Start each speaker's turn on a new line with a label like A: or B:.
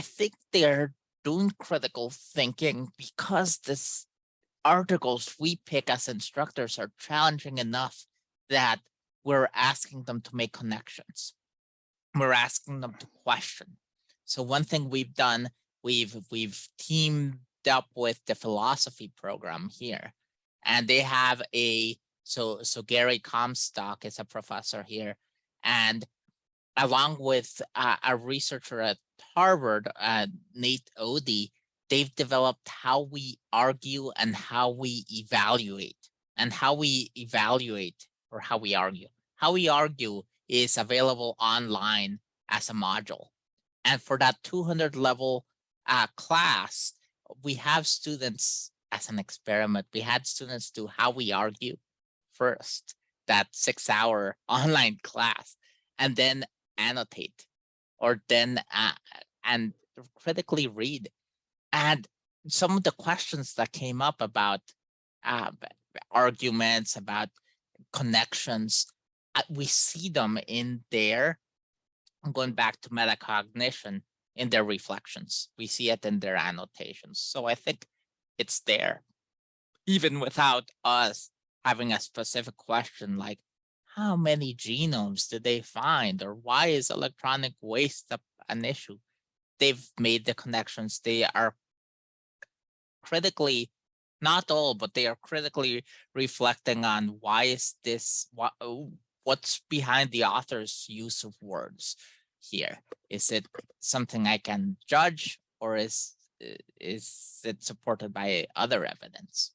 A: I think they're doing critical thinking because this articles we pick as instructors are challenging enough that we're asking them to make connections. We're asking them to question. So one thing we've done, we've we've teamed up with the philosophy program here, and they have a so so Gary Comstock is a professor here, and along with a researcher at Harvard, uh, Nate Odie, they've developed how we argue and how we evaluate and how we evaluate or how we argue. How we argue is available online as a module. And for that 200 level uh, class, we have students as an experiment. We had students do how we argue first, that six hour online class, and then annotate or then uh, and critically read and some of the questions that came up about uh, arguments, about connections, uh, we see them in their, going back to metacognition, in their reflections. We see it in their annotations. So I think it's there, even without us having a specific question like, how many genomes did they find? Or why is electronic waste an issue? They've made the connections. They are critically, not all, but they are critically reflecting on why is this, what, what's behind the author's use of words here? Is it something I can judge or is, is it supported by other evidence?